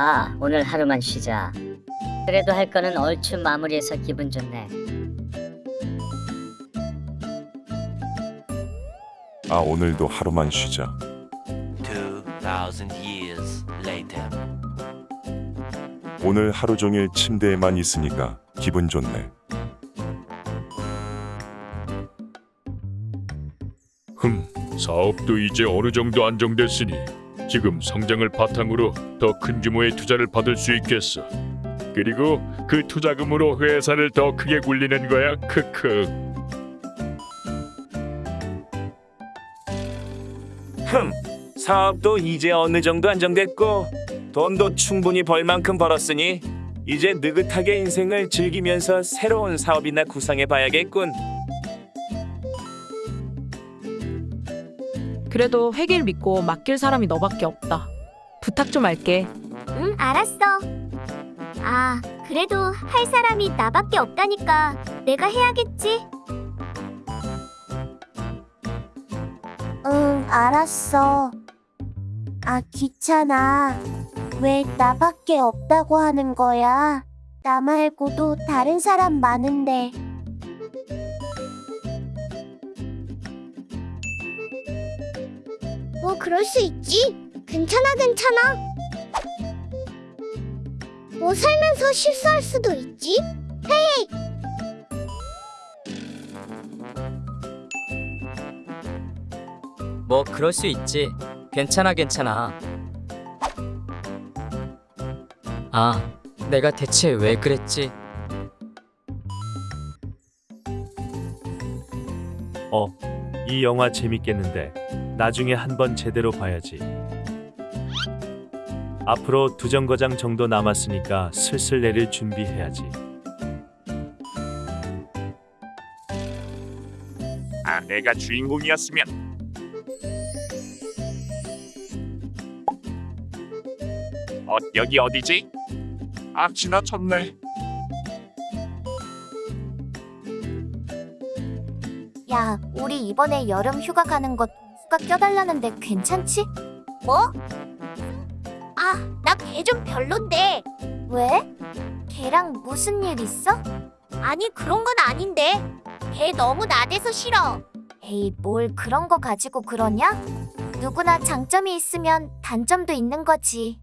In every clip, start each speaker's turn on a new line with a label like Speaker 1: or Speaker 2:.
Speaker 1: 아, 오늘 하루만 쉬자. 그래도 할 거는 얼추 마무리해서 기분 좋네.
Speaker 2: 아 오늘도 하루만 쉬자.
Speaker 3: 2,000 years later.
Speaker 2: 오늘 하루 종일 침대에만 있으니까 기분 좋네.
Speaker 4: 흠, 사업도 이제 어느 정도 안정됐으니 지금 성장을 바탕으로 더 큰 규모의 투자를 받을 수 있겠어. 그리고 그 투자금으로 회사를 더 크게 굴리는 거야. 크크.
Speaker 5: 흠, 사업도 이제 어느 정도 안정됐고 돈도 충분히 벌 만큼 벌었으니 이제 느긋하게 인생을 즐기면서 새로운 사업이나 구상해 봐야겠군.
Speaker 6: 그래도 회계를 믿고 맡길 사람이 너밖에 없다. 부탁 좀 할게.
Speaker 7: 응, 알았어. 아, 그래도 할 사람이 나밖에 없다니까 내가 해야겠지. 응, 알았어. 아, 귀찮아. 왜 나밖에 없다고 하는 거야? 나 말고도 다른 사람 많은데. 뭐 그럴 수 있지. 괜찮아, 괜찮아. 뭐 살면서 실수할 수도 있지.
Speaker 8: 뭐 그럴 수 있지. 괜찮아 괜찮아. 아, 내가 대체 왜 그랬지?
Speaker 5: 어, 이 영화 재밌겠는데 나중에 한번 제대로 봐야지. 앞으로 두 정거장 정도 남았으니까 슬슬 내릴 준비해야지.
Speaker 4: 아, 내가 주인공이었으면 어, 여기 어디지? 아, 지나쳤네.
Speaker 7: 야, 우리 이번에 여름 휴가 가는 거 동수가 껴달라는데 괜찮지? 뭐? 아, 나 걔 좀 별론데. 왜? 걔랑 무슨 일 있어? 아니, 그런 건 아닌데. 걔 너무 나대서 싫어. 에이, 뭘 그런 거 가지고 그러냐? 누구나 장점이 있으면 단점도 있는 거지.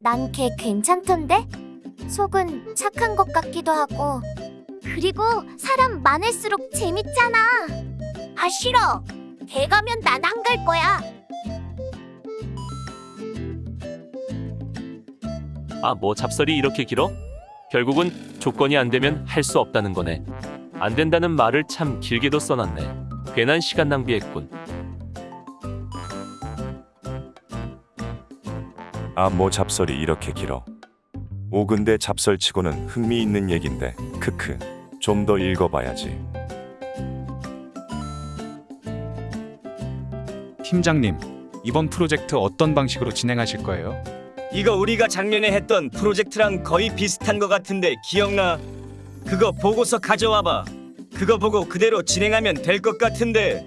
Speaker 7: 난 걔 괜찮던데? 속은 착한 것 같기도 하고. 그리고 사람 많을수록 재밌잖아. 아 싫어. 걔 가면 난 안 갈 거야.
Speaker 5: 아, 뭐 잡설이 이렇게 길어? 결국은 조건이 안 되면 할 수 없다는 거네. 안 된다는 말을 참 길게도 써놨네. 괜한 시간 낭비했군.
Speaker 2: 아 뭐 잡설이 이렇게 길어. 오 근데 잡설치고는 흥미있는 얘긴데 크크. 좀 더 읽어봐야지.
Speaker 9: 팀장님, 이번 프로젝트 어떤 방식으로 진행하실 거예요?
Speaker 8: 이거 우리가 작년에 했던 프로젝트랑 거의 비슷한 거 같은데 기억나? 그거 보고서 가져와봐. 그거 보고 그대로 진행하면 될 것 같은데.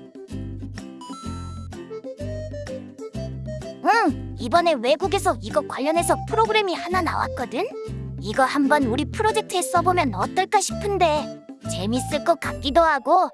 Speaker 7: 응. 이번에 외국에서 이거 관련해서 프로그램이 하나 나왔거든. 이거 한번 우리 프로젝트에 써보면 어떨까 싶은데 재밌을 것 같기도 하고.